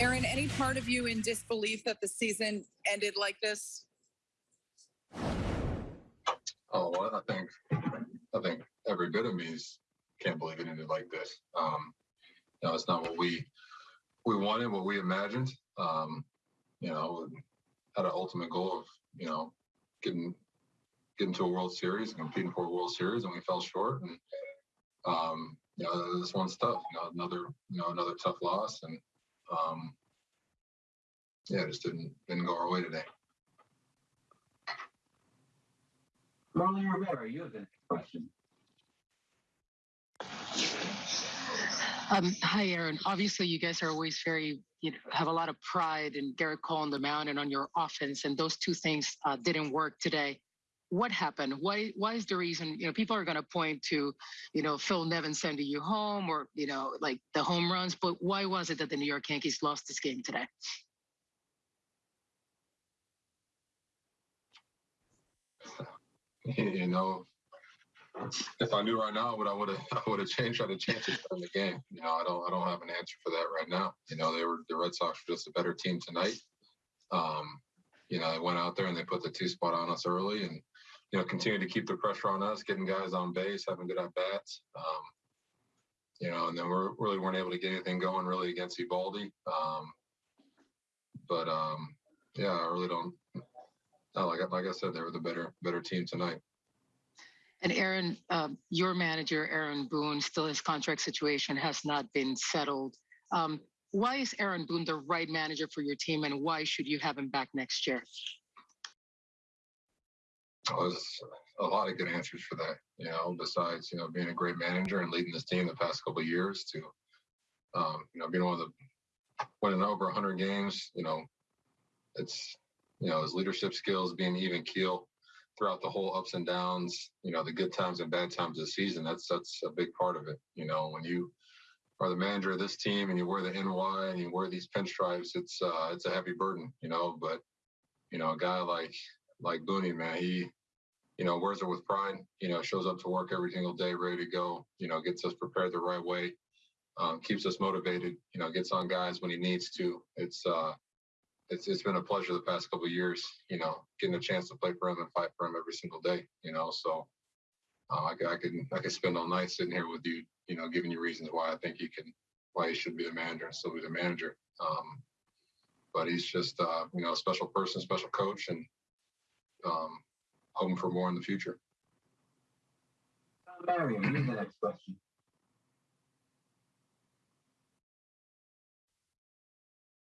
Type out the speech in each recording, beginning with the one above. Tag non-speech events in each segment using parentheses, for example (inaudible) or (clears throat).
Aaron, any part of you in disbelief that the season ended like this? Oh, I think I think every bit of me is can't believe it ended like this. Um, you know, it's not what we we wanted, what we imagined. Um, you know, had an ultimate goal of you know getting getting to a World Series competing for a World Series, and we fell short. And um, you know, this one's tough. You know, another you know another tough loss, and um, yeah, it just didn't didn't go our way today. Marly Rivera, you have the next question. Um, hi, Aaron. Obviously, you guys are always very, you know, have a lot of pride in Gerrit Cole on the mound and on your offense, and those two things uh, didn't work today. What happened? Why? Why is the reason? You know, people are going to point to, you know, Phil Nevin sending you home, or you know, like the home runs. But why was it that the New York Yankees lost this game today? (laughs) you know, if I knew right now what I would have, (laughs) I would have changed, tried to change it in the game. You know, I don't, I don't have an answer for that right now. You know, they were the Red Sox were just a better team tonight. Um, you know, they went out there and they put the two spot on us early, and you know, continued to keep the pressure on us, getting guys on base, having good at bats. Um, you know, and then we really weren't able to get anything going really against Eovaldi. Um, but um, yeah, I really don't. Like like I said, they were the better better team tonight. And Aaron, um, your manager, Aaron Boone, still his contract situation has not been settled. Um, why is Aaron Boone the right manager for your team, and why should you have him back next year? Oh, there's a lot of good answers for that. You know, besides you know being a great manager and leading this team the past couple years to, um, you know, being one of the winning over 100 games. You know, it's you know his leadership skills, being even keel throughout the whole ups and downs. You know, the good times and bad times of the season. That's that's a big part of it. You know, when you are the manager of this team and you wear the NY and you wear these pinstripes, it's uh, it's a heavy burden. You know, but you know, a guy like like Booney, man, he, you know, wears it with pride. You know, shows up to work every single day, ready to go. You know, gets us prepared the right way, um, keeps us motivated. You know, gets on guys when he needs to. It's uh, it's it's been a pleasure the past couple years. You know, getting a chance to play for him and fight for him every single day. You know, so uh, I, I could I can spend all night sitting here with you. You know, giving you reasons why I think he can, why he should be the manager and still be the manager. Um, but he's just uh, you know a special person, special coach, and um, hoping for more in the future. Marion, you have the next question.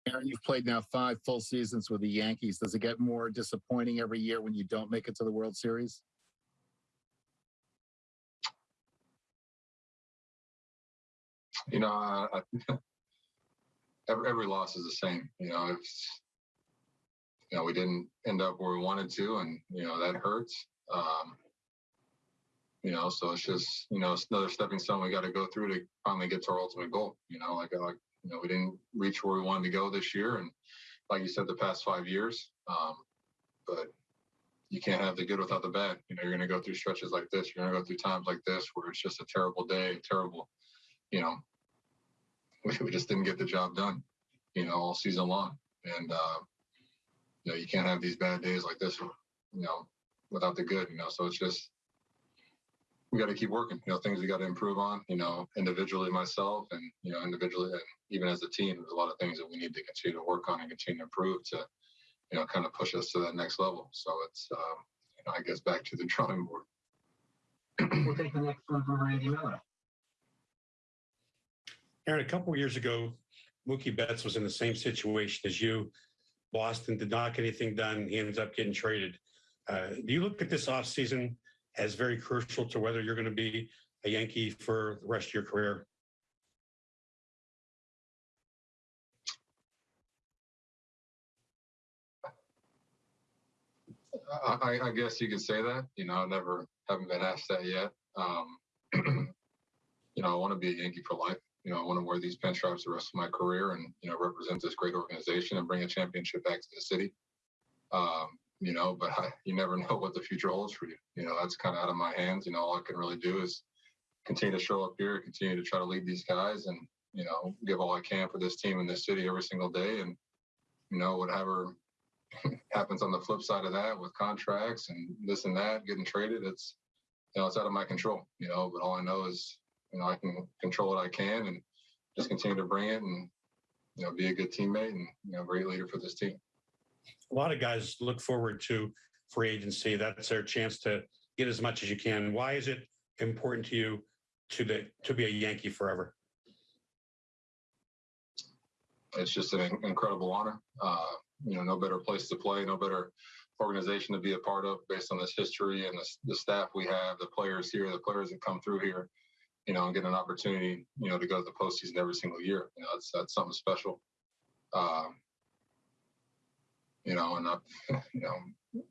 Aaron, you've played now five full seasons with the Yankees. Does it get more disappointing every year when you don't make it to the World Series? You know, I, I, (laughs) every, every loss is the same. You know, it's you know we didn't end up where we wanted to, and you know that hurts. Um, you know, so it's just you know it's another stepping stone we got to go through to finally get to our ultimate goal. You know, like like you know we didn't reach where we wanted to go this year, and like you said, the past five years. Um, but you can't have the good without the bad. You know, you're going to go through stretches like this. You're going to go through times like this where it's just a terrible day, terrible. You know, we, (laughs) we just didn't get the job done. You know, all season long, and uh, you know you can't have these bad days like this. You know, without the good. You know, so it's just we got to keep working. You know, things we got to improve on. You know, individually myself, and you know, individually, and even as a team, there's a lot of things that we need to continue to work on and continue to improve to, you know, kind of push us to that next level. So it's, um, you know, I guess back to the (laughs) drawing board. We'll take the next one from Randy Miller. Aaron, a couple of years ago, Mookie Betts was in the same situation as you. Boston did not get anything done. He ends up getting traded. Uh, do you look at this offseason as very crucial to whether you're going to be a Yankee for the rest of your career? I, I guess you could say that. You know, I never haven't been asked that yet. Um, (clears throat) you know, I want to be a Yankee for life. You know, I want to wear these pinstripes the rest of my career and you know represent this great organization and bring a championship back to the city. Um, you know, but I, you never (laughs) know what the future holds for you. You know, that's kind of out of my hands. You know, all I can really do is continue to show up here, continue to try to lead these guys, and you know, give all I can for this team and this city every single day. And, you know, whatever (laughs) happens on the flip side of that with contracts and this and that getting traded, it's, you know, it's out of my control, you know, but all I know is, you know, I can control what I can and just continue to bring it and, you know, be a good teammate and, you know, great leader for this team. A lot of guys look forward to free agency. That's their chance to get as much as you can. Why is it important to you to the to be a Yankee forever? it's just an incredible honor. Uh, you know, no better place to play, no better organization to be a part of based on this history and the, the staff we have, the players here, the players that come through here, you know, and get an opportunity, you know, to go to the postseason every single year. You know, that's, that's something special. Um, you know, and I've, you know,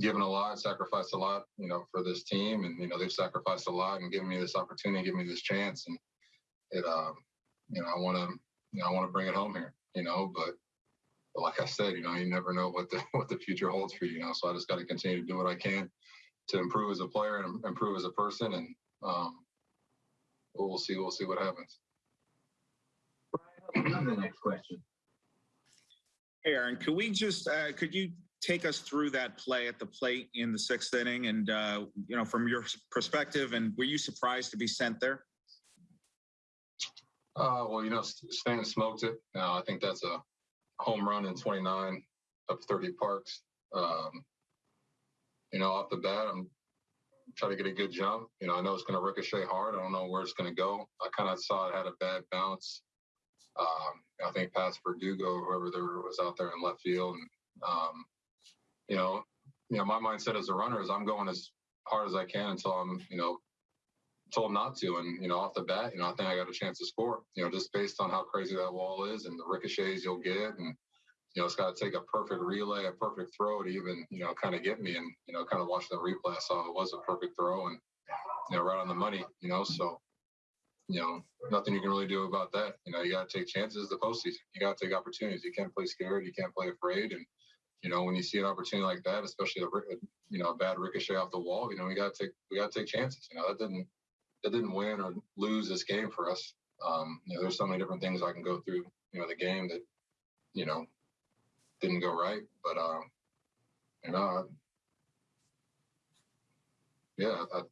given a lot, sacrificed a lot, you know, for this team. And, you know, they've sacrificed a lot and given me this opportunity, given me this chance. And it, um, you know, I want to, you know, I want to bring it home here, you know, but, but like I said, you know, you never know what the what the future holds for you, you know. So I just got to continue to do what I can to improve as a player and improve as a person, and um, we'll, we'll see, we'll see what happens. Brian, you have the next question. Hey, Aaron, could we just, uh, could you take us through that play at the plate in the sixth inning and, uh, you know, from your perspective, and were you surprised to be sent there? Uh, well, you know, Stan smoked it. Uh, I think that's a home run in 29 of 30 parks. Um, you know, off the bat, I'm trying to get a good jump. You know, I know it's going to ricochet hard. I don't know where it's going to go. I kind of saw it had a bad bounce. Um, I think past Verdugo, whoever there was out there in left field, and um, you know, you know, my mindset as a runner is I'm going as hard as I can until I'm, you know, told not to. And, you know, off the bat, you know, I think I got a chance to score, you know, just based on how crazy that wall is and the ricochets you'll get. And, you know, it's got to take a perfect relay, a perfect throw to even, you know, kind of get me. And, you know, kind of watching the replay, I saw it was a perfect throw and, you know, right on the money, you know, so, you know, nothing you can really do about that. You know, you got to take chances the postseason. You got to take opportunities. You can't play scared. You can't play afraid. And, you know, when you see an opportunity like that, especially a, you know, a bad ricochet off the wall, you know, we got to take, we got to take chances. You know, that didn't, that didn't win or lose this game for us. Um, you know, there's so many different things I can go through, you know, the game that, you know, didn't go right, but, um, you know, I, yeah, I,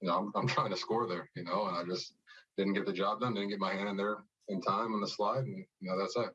you know, I'm, I'm trying to score there, you know, and I just didn't get the job done, didn't get my hand in there in time on the slide, and you know, that's it.